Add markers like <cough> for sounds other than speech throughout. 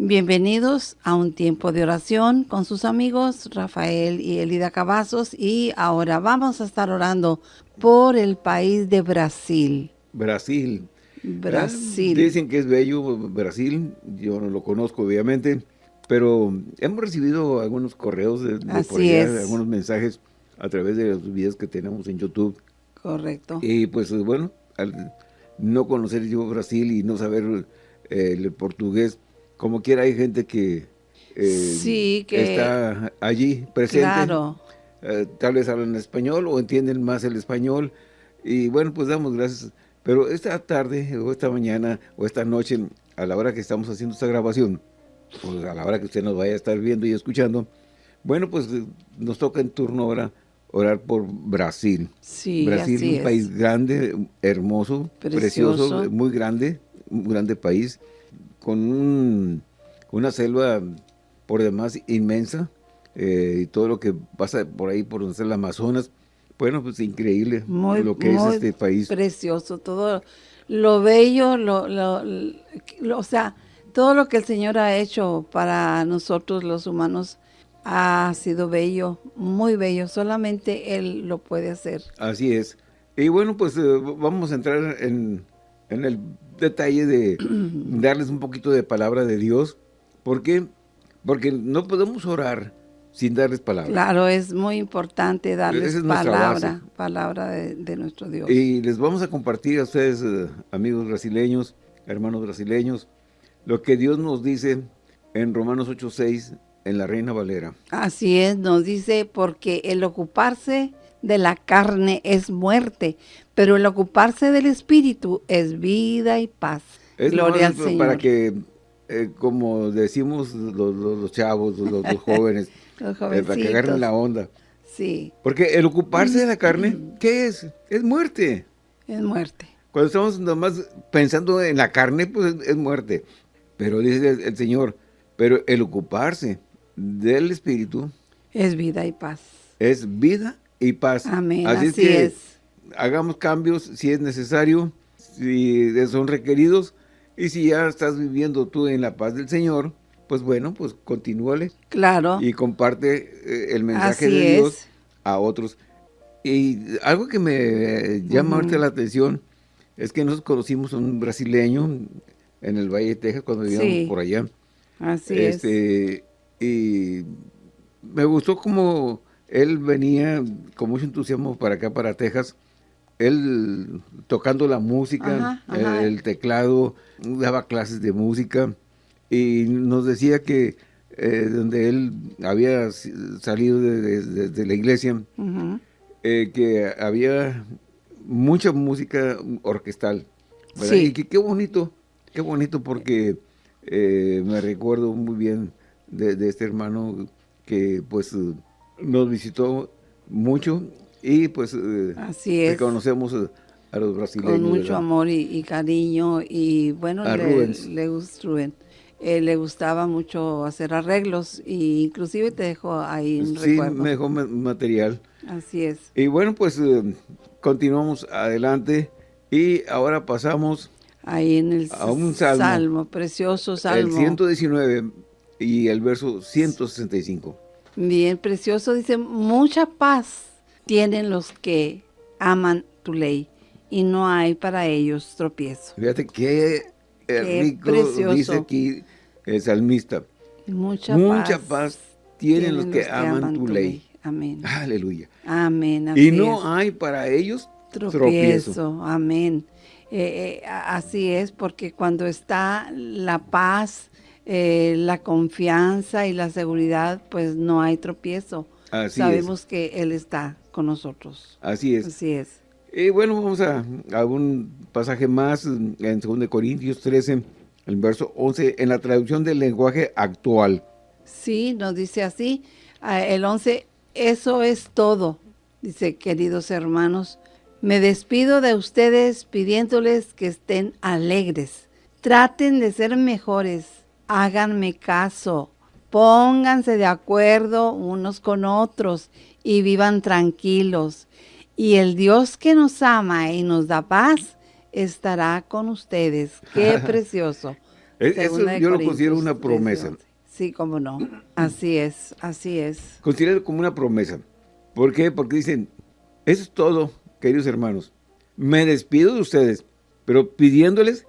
Bienvenidos a un tiempo de oración con sus amigos Rafael y Elida Cavazos y ahora vamos a estar orando por el país de Brasil. Brasil. Brasil. Dicen que es bello Brasil, yo no lo conozco obviamente, pero hemos recibido algunos correos de, por allá, algunos mensajes a través de los videos que tenemos en YouTube. Correcto. Y pues bueno, al no conocer yo Brasil y no saber eh, el portugués, como quiera hay gente que, eh, que está allí presente. Claro. Eh, tal vez hablan español o entienden más el español. Y bueno, pues damos gracias. Pero esta tarde o esta mañana o esta noche, a la hora que estamos haciendo esta grabación, pues a la hora que usted nos vaya a estar viendo y escuchando, bueno, pues eh, nos toca en turno ahora orar por Brasil. Sí, Brasil es un país grande, hermoso, precioso, muy grande, un grande país con una selva por demás inmensa eh, y todo lo que pasa por ahí, por donde está el Amazonas. Bueno, pues increíble lo que es este país. precioso, todo lo bello, lo, o sea, todo lo que el Señor ha hecho para nosotros los humanos ha sido bello, muy bello, solamente Él lo puede hacer. Así es. Y bueno, pues eh, vamos a entrar en, en el detalle de <clears throat> darles un poquito de palabra de Dios. ¿Por qué? Porque no podemos orar sin darles palabra. Claro, es muy importante darles palabra, palabra de, nuestro Dios. Y les vamos a compartir a ustedes, eh, amigos brasileños, hermanos brasileños, lo que Dios nos dice en Romanos 8.6, en la Reina Valera. Así es, nos dice, porque el ocuparse de la carne es muerte, pero el ocuparse del Espíritu es vida y paz. Es Gloria al Señor. Para que, eh, como decimos los, chavos, los, <laughs> jóvenes, eh, para que agarren la onda. Sí. Porque el ocuparse de la carne, <clears throat> ¿qué es? Es muerte. Es muerte. Cuando estamos nomás pensando en la carne, pues es, muerte. Pero dice el, Señor, pero el ocuparse del Espíritu... Es vida y paz. Es vida y paz. Amén, así, que es. hagamos cambios si es necesario, si son requeridos, y si ya estás viviendo tú en la paz del Señor, pues bueno, pues continúale. Claro. Y comparte eh, el mensaje de Dios a otros. Y algo que me llama la atención es que nos conocimos a un brasileño en el Valle de Texas cuando vivíamos por allá. Así es. Este, y me gustó como él venía con mucho entusiasmo para acá, para Texas, él tocando la música, el teclado, daba clases de música y nos decía que eh, donde él había salido de, la iglesia, eh, que había mucha música orquestal. Y que qué bonito, qué bonito porque eh, me recuerdo muy bien de, este hermano que pues nos visitó mucho y pues eh, Así es. reconocemos eh, a los brasileños. Con mucho amor y, cariño y bueno, le, le, eh, le gustaba mucho hacer arreglos e inclusive te dejó ahí un sí, me dejó material. Así es. Y bueno, pues continuamos adelante y ahora pasamos ahí en el a un salmo, salmo, precioso salmo. El 119 y el verso 165. Bien, precioso. Dice, mucha paz tienen los que aman tu ley y no hay para ellos tropiezo. Fíjate qué, rico dice aquí el salmista. Mucha, mucha paz, tienen, los, que, aman, tu, ley. Amén. Aleluya. Amén. y no hay para ellos tropiezo. Amén. Eh, eh, así es, porque cuando está la paz, eh, la confianza y la seguridad, pues no hay tropiezo. Sabemos que Él está con nosotros. Así es. Así es. Y bueno, vamos a, a un pasaje más en 2 Corintios 13, el verso 11, en la traducción del lenguaje actual. Sí, nos dice así, el 11, eso es todo. Dice, queridos hermanos, me despido de ustedes pidiéndoles que estén alegres. Traten de ser mejores háganme caso, pónganse de acuerdo unos con otros y vivan tranquilos. Y el Dios que nos ama y nos da paz estará con ustedes. Qué <laughs> precioso. Eso yo lo considero una promesa. Sí, cómo no. Así es, así es. Considero como una promesa. ¿Por qué? Porque dicen, eso es todo, queridos hermanos. Me despido de ustedes, pero pidiéndoles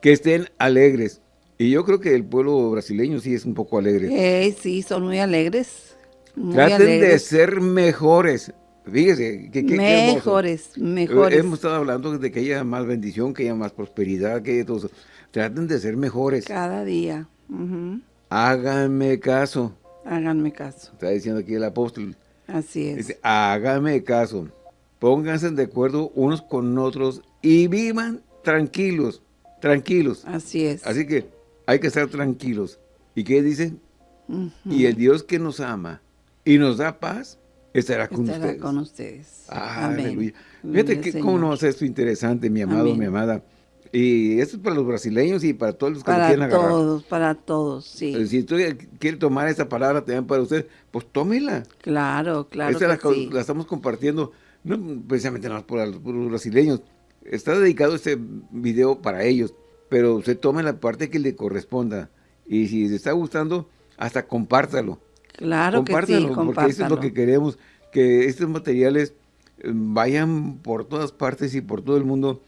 que estén alegres. Y yo creo que el pueblo brasileño sí es un poco alegre. Eh, sí, son muy alegres. Traten de ser mejores. Fíjese, que, mejores, mejores. Hemos estado hablando de que haya más bendición, que haya más prosperidad, que haya todo eso. Traten de ser mejores. Cada día. Háganme caso. Háganme caso. Está diciendo aquí el apóstol. Así es. Dice, háganme caso. Pónganse de acuerdo unos con otros y vivan tranquilos, tranquilos. Así es. Así que hay que estar tranquilos. ¿Y qué dice? Y el Dios que nos ama y nos da paz, estará con estará ustedes. con ustedes. Amén. Fíjate que cómo nos hace esto interesante, mi amado, mi amada. Y esto es para los brasileños y para todos los que para quieran agarrar. Para todos, para todos, sí. Si tú quieres tomar esta palabra también para usted, pues tómela. Claro, claro Esta la, la, estamos compartiendo, no precisamente nada por, por, los brasileños. Está dedicado este video para ellos, pero usted tome la parte que le corresponda. Y si le está gustando, hasta compártalo. Claro que sí, porque eso es lo que queremos, que estos materiales eh, vayan por todas partes y por todo el mundo.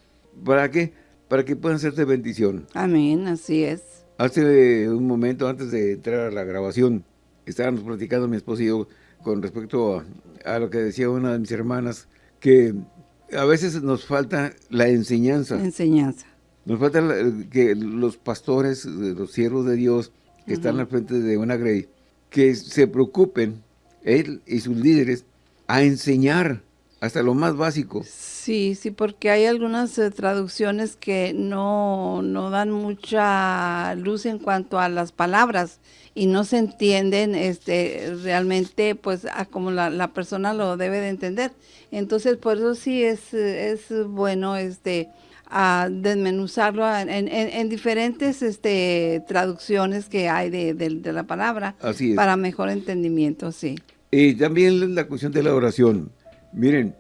¿Para qué? Para que puedan ser de bendición. Amén, así es. Hace un momento antes de entrar a la grabación, estábamos platicando mi esposo y yo con respecto a, lo que decía una de mis hermanas, que a veces nos falta la enseñanza. enseñanza. Nos falta que los pastores, los siervos de Dios, que están al frente de una grey, que se preocupen, él y sus líderes, a enseñar hasta lo más básico. Sí, sí, porque hay algunas eh, traducciones que no, no dan mucha luz en cuanto a las palabras y no se entienden este, realmente pues a como la, la, persona lo debe de entender. Entonces, por eso sí es, es bueno este a desmenuzarlo en, en, diferentes este, traducciones que hay de, de, la palabra para mejor entendimiento, sí. Y también la cuestión de la oración. Miren,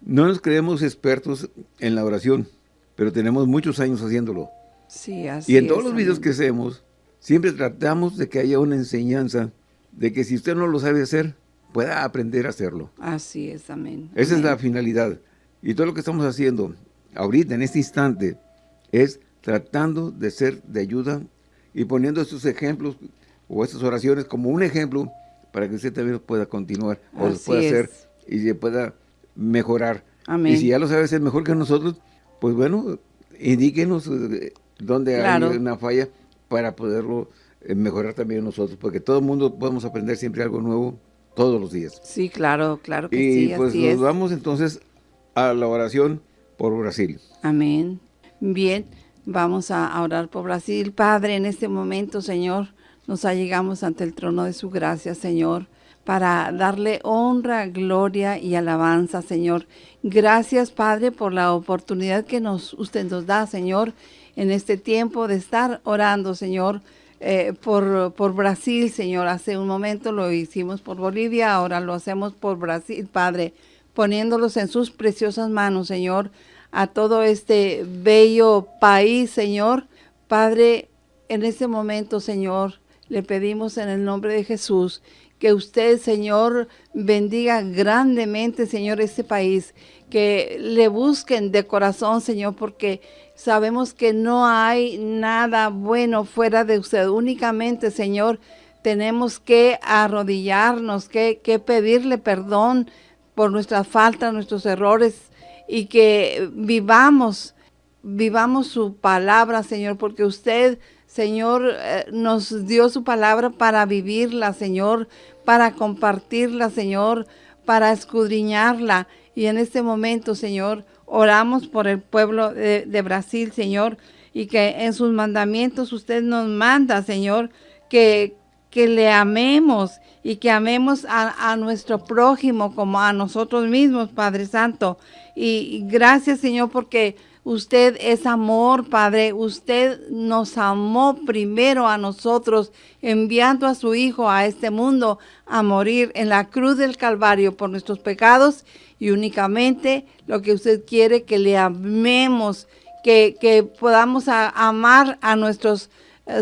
no nos creemos expertos en la oración, pero tenemos muchos años haciéndolo. Sí, así Y en todos los videos que hacemos, siempre tratamos de que haya una enseñanza de que si usted no lo sabe hacer, pueda aprender a hacerlo. Así es, amén. Esa es la finalidad. Y todo lo que estamos haciendo ahorita, en este instante, es tratando de ser de ayuda y poniendo estos ejemplos o estas oraciones como un ejemplo para que usted también pueda continuar o lo pueda hacer y se pueda mejorar. Amén. Y si ya lo sabe hacer mejor que nosotros, pues bueno, indíquenos eh, dónde hay una falla para poderlo eh, mejorar también nosotros, porque todo el mundo podemos aprender siempre algo nuevo todos los días. Sí, claro, claro que sí. Y pues nos vamos entonces a la oración por Brasil. Amén. Bien, vamos a orar por Brasil. Padre, en este momento, Señor, nos allegamos ante el trono de su gracia, Señor, para darle honra, gloria y alabanza, Señor. Gracias, Padre, por la oportunidad que nos, usted nos da, Señor, en este tiempo de estar orando, Señor, eh, por, por Brasil, Señor. Hace un momento lo hicimos por Bolivia, ahora lo hacemos por Brasil, Padre poniéndolos en sus preciosas manos, Señor, a todo este bello país, Señor. Padre, en este momento, Señor, le pedimos en el nombre de Jesús que usted, Señor, bendiga grandemente, Señor, este país, que le busquen de corazón, Señor, porque sabemos que no hay nada bueno fuera de usted. Únicamente, Señor, tenemos que arrodillarnos, que, que pedirle perdón, por nuestras faltas, nuestros errores y que vivamos, vivamos su palabra, Señor, porque usted, Señor, eh, nos dio su palabra para vivirla, Señor, para compartirla, Señor, para escudriñarla. Y en este momento, Señor, oramos por el pueblo de, de Brasil, Señor, y que en sus mandamientos usted nos manda, Señor, que, que le amemos y que amemos a, nuestro prójimo como a nosotros mismos, Padre Santo. Y, gracias, Señor, porque usted es amor, Padre. Usted nos amó primero a nosotros, enviando a su Hijo a este mundo a morir en la cruz del Calvario por nuestros pecados y únicamente lo que usted quiere que le amemos, que, que podamos amar a nuestros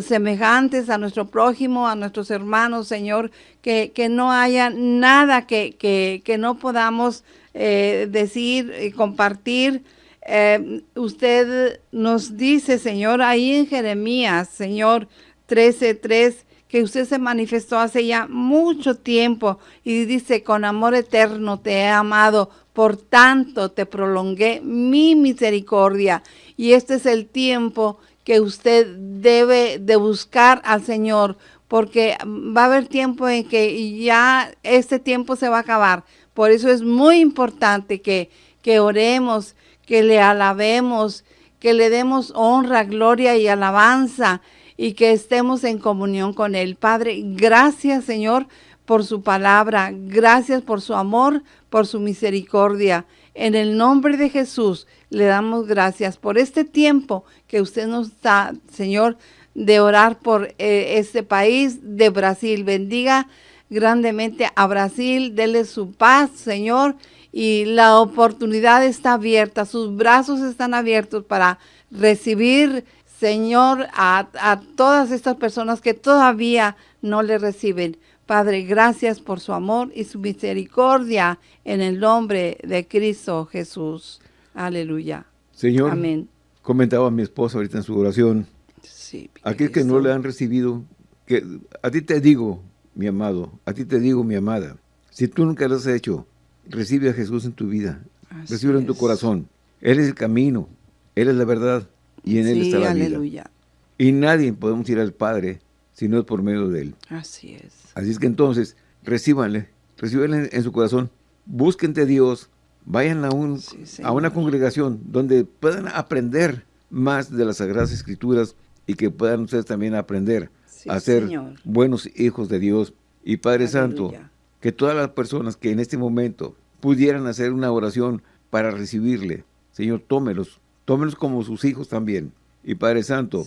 semejantes, a nuestro prójimo, a nuestros hermanos, Señor, que, que no haya nada que, que, que no podamos eh, decir y compartir. Eh, usted nos dice, Señor, ahí en Jeremías, Señor, 13.3, que usted se manifestó hace ya mucho tiempo y dice, con amor eterno te he amado, por tanto te prolongué mi misericordia. Y este es el tiempo que usted debe de buscar al Señor, porque va a haber tiempo en que ya este tiempo se va a acabar. Por eso es muy importante que, que oremos, que le alabemos, que le demos honra, gloria y alabanza y que estemos en comunión con Él. Padre, gracias Señor por su palabra, gracias por su amor, por su misericordia. En el nombre de Jesús le damos gracias por este tiempo que usted nos da, Señor, de orar por eh, este país de Brasil. Bendiga grandemente a Brasil, dele su paz, Señor, y la oportunidad está abierta, sus brazos están abiertos para recibir, Señor, a, a todas estas personas que todavía no le reciben. Padre, gracias por su amor y su misericordia en el nombre de Cristo Jesús. Aleluya. Señor, Amén. comentaba mi esposa ahorita en su oración, sí, aquel que no le han recibido, que a ti te digo, mi amado, a ti te digo, mi amada, si tú nunca lo has hecho, recibe a Jesús en tu vida, recibe en tu corazón. Él es el camino, Él es la verdad y en Él está la aleluya. vida. Y nadie podemos ir al Padre si no es por medio de Él. Así es. Así es que entonces, recíbanle, recíbanle en su corazón, busquen de Dios, vayan a, un, a una congregación donde puedan aprender más de las Sagradas Escrituras y que puedan ustedes también aprender a ser buenos hijos de Dios. Y Padre Santo, que todas las personas que en este momento pudieran hacer una oración para recibirle, Señor, tómelos, tómelos como sus hijos también. Y Padre Santo,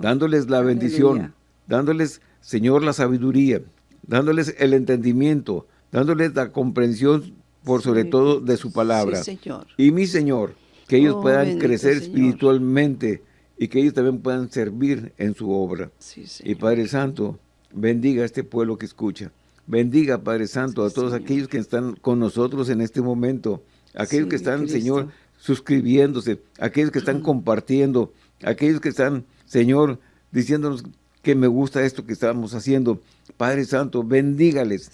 dándoles la bendición, dándoles, Señor, la sabiduría, dándoles el entendimiento, dándoles la comprensión por sobre todo de su palabra. Y mi Señor, que ellos oh, puedan crecer espiritualmente y que ellos también puedan servir en su obra. y Padre Santo, bendiga a este pueblo que escucha. Bendiga, Padre Santo, a todos aquellos que están con nosotros en este momento. Aquellos que están, Señor, suscribiéndose. Aquellos que están compartiendo. Aquellos que están, Señor, diciéndonos que me gusta esto que estamos haciendo. Padre Santo, bendígales.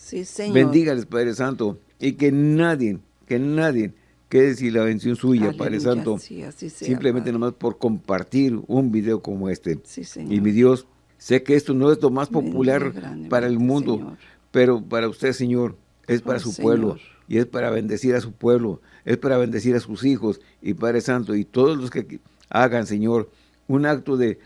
Bendígales, Padre Santo. Y que nadie, que nadie quede sin la bendición suya, Padre Santo. simplemente nomás por compartir un video como este. y mi Dios, sé que esto no es lo más popular para el mundo, pero para usted, Señor, es para oh, su pueblo y es para bendecir a su pueblo, es para bendecir a sus hijos y Padre Santo y todos los que hagan, Señor, un acto de,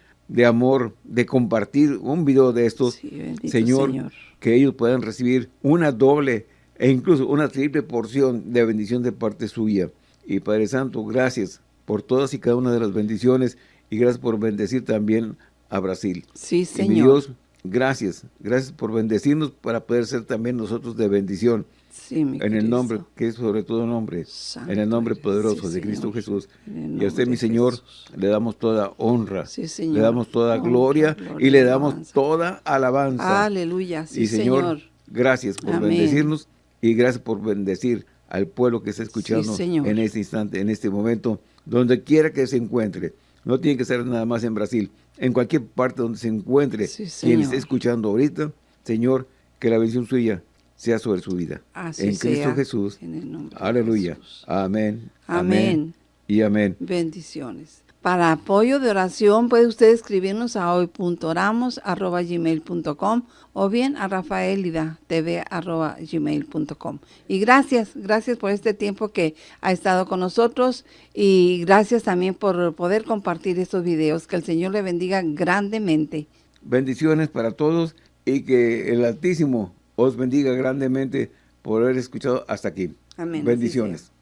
amor, de compartir un video de estos, señor, que ellos puedan recibir una doble e incluso una triple porción de bendición de parte suya. Y Padre Santo, gracias por todas y cada una de las bendiciones y gracias por bendecir también a Brasil. Sí, Señor. Y mi Dios, Gracias, gracias por bendecirnos para poder ser también nosotros de bendición. Sí, mi en el nombre, que es sobre todo nombre, en el nombre poderoso de Cristo Jesús. Y a usted, mi Señor, le damos toda honra, le damos toda gloria, y le damos toda alabanza. Aleluya, sí, y Señor, gracias por bendecirnos y gracias por bendecir al pueblo que está escuchando en este instante, en este momento, donde quiera que se encuentre. No tiene que ser nada más en Brasil, en cualquier parte donde se encuentre quien esté escuchando ahorita, Señor, que la bendición suya sea sobre su vida. en Cristo Jesús. Aleluya. Amén. Amén. Y amén. Bendiciones. Para apoyo de oración puede usted escribirnos a hoy.oramos.gmail.com o bien a rafaelidatv.gmail.com. Y gracias, gracias por este tiempo que ha estado con nosotros y gracias también por poder compartir estos videos. Que el Señor le bendiga grandemente. Bendiciones para todos y que el Altísimo os bendiga grandemente por haber escuchado hasta aquí. Amén. Bendiciones.